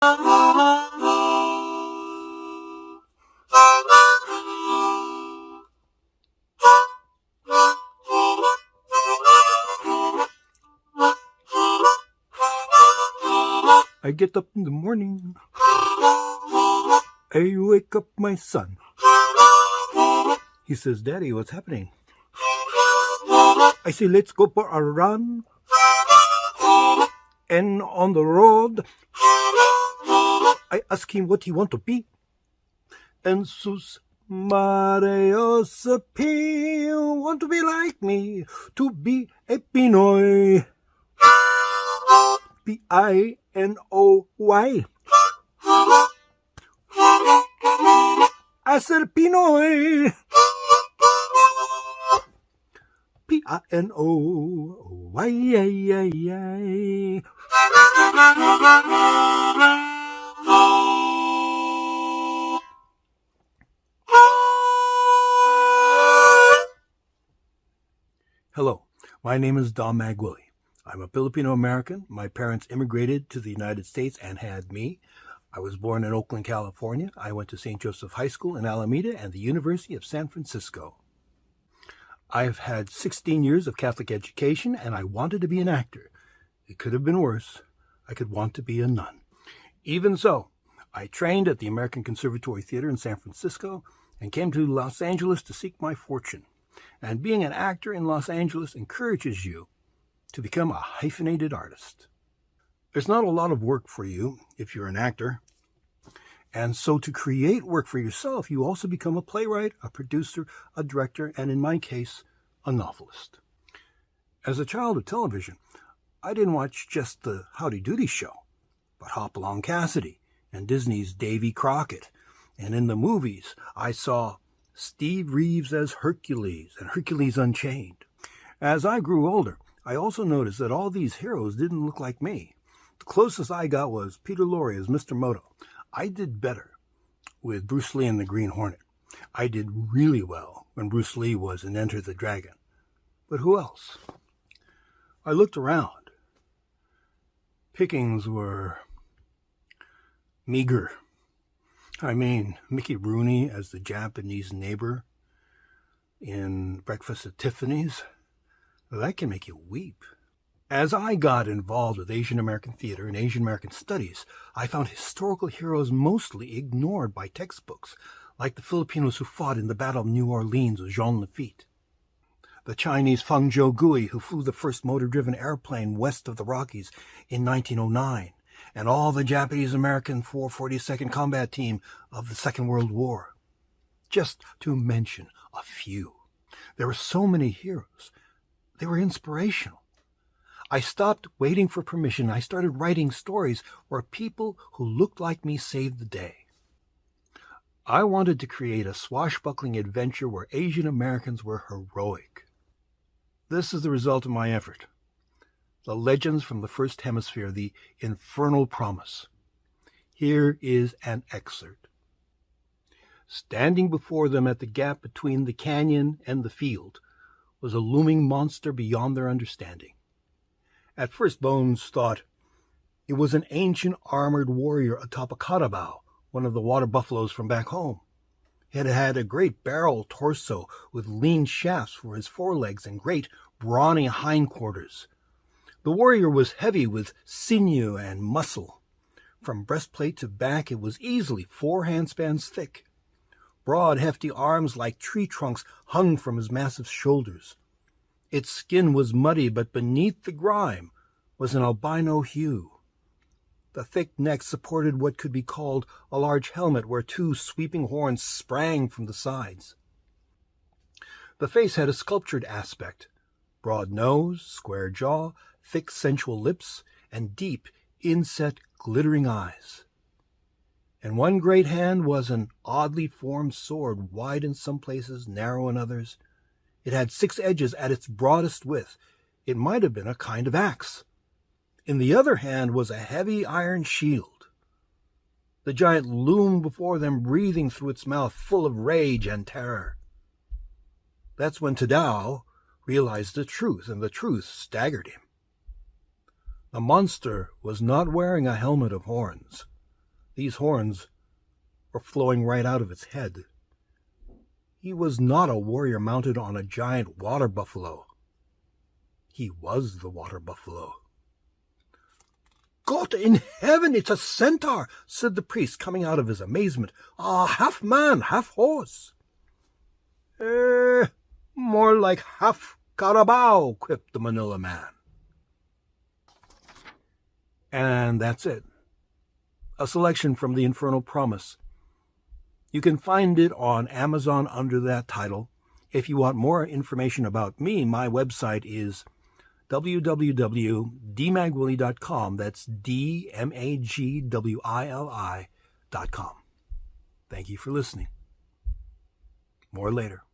I get up in the morning. I wake up my son. He says, Daddy, what's happening? I say, let's go for a run. And on the road, I ask him what he want to be. And sus Marios P want to be like me, to be a Pinoy. P-I-N-O-Y. A ser Pinoy. P-I-N-O-Y. My name is Dom Magwili. I'm a Filipino American. My parents immigrated to the United States and had me. I was born in Oakland, California. I went to St. Joseph High School in Alameda and the University of San Francisco. I've had 16 years of Catholic education and I wanted to be an actor. It could have been worse. I could want to be a nun. Even so, I trained at the American Conservatory Theater in San Francisco and came to Los Angeles to seek my fortune. And being an actor in Los Angeles encourages you to become a hyphenated artist. There's not a lot of work for you if you're an actor. And so to create work for yourself, you also become a playwright, a producer, a director, and in my case, a novelist. As a child of television, I didn't watch just the Howdy Doody show, but Hopalong Cassidy and Disney's Davy Crockett. And in the movies, I saw Steve Reeves as Hercules and Hercules Unchained. As I grew older, I also noticed that all these heroes didn't look like me. The closest I got was Peter Lorre as Mr. Moto. I did better with Bruce Lee and the Green Hornet. I did really well when Bruce Lee was in Enter the Dragon. But who else? I looked around. Pickings were meager. I mean, Mickey Rooney as the Japanese neighbor in Breakfast at Tiffany's, that can make you weep. As I got involved with Asian American theater and Asian American studies, I found historical heroes mostly ignored by textbooks, like the Filipinos who fought in the Battle of New Orleans with Jean Lafitte, the Chinese Feng Zhou-gui who flew the first motor-driven airplane west of the Rockies in 1909, and all the Japanese-American 442nd Combat Team of the Second World War. Just to mention a few. There were so many heroes. They were inspirational. I stopped waiting for permission. I started writing stories where people who looked like me saved the day. I wanted to create a swashbuckling adventure where Asian Americans were heroic. This is the result of my effort the legends from the First Hemisphere, the Infernal Promise. Here is an excerpt. Standing before them at the gap between the canyon and the field was a looming monster beyond their understanding. At first Bones thought it was an ancient armored warrior atop a carabao, one of the water buffaloes from back home. It had a great barrel torso with lean shafts for his forelegs and great brawny hindquarters. The warrior was heavy with sinew and muscle. From breastplate to back it was easily four handspans thick. Broad, hefty arms like tree trunks hung from his massive shoulders. Its skin was muddy, but beneath the grime was an albino hue. The thick neck supported what could be called a large helmet where two sweeping horns sprang from the sides. The face had a sculptured aspect, broad nose, square jaw, thick sensual lips, and deep, inset, glittering eyes. In one great hand was an oddly formed sword, wide in some places, narrow in others. It had six edges at its broadest width. It might have been a kind of axe. In the other hand was a heavy iron shield. The giant loomed before them, breathing through its mouth, full of rage and terror. That's when Tadao realized the truth, and the truth staggered him. The monster was not wearing a helmet of horns. These horns were flowing right out of its head. He was not a warrior mounted on a giant water buffalo. He was the water buffalo. God in heaven, it's a centaur, said the priest, coming out of his amazement. Ah, half man, half horse. Eh, more like half carabao, quipped the Manila man. And that's it. A selection from The Infernal Promise. You can find it on Amazon under that title. If you want more information about me, my website is www.dmagwili.com. That's D M A G W I L I.com. Thank you for listening. More later.